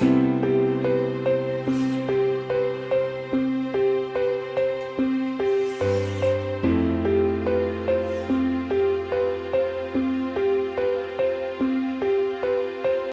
Bye.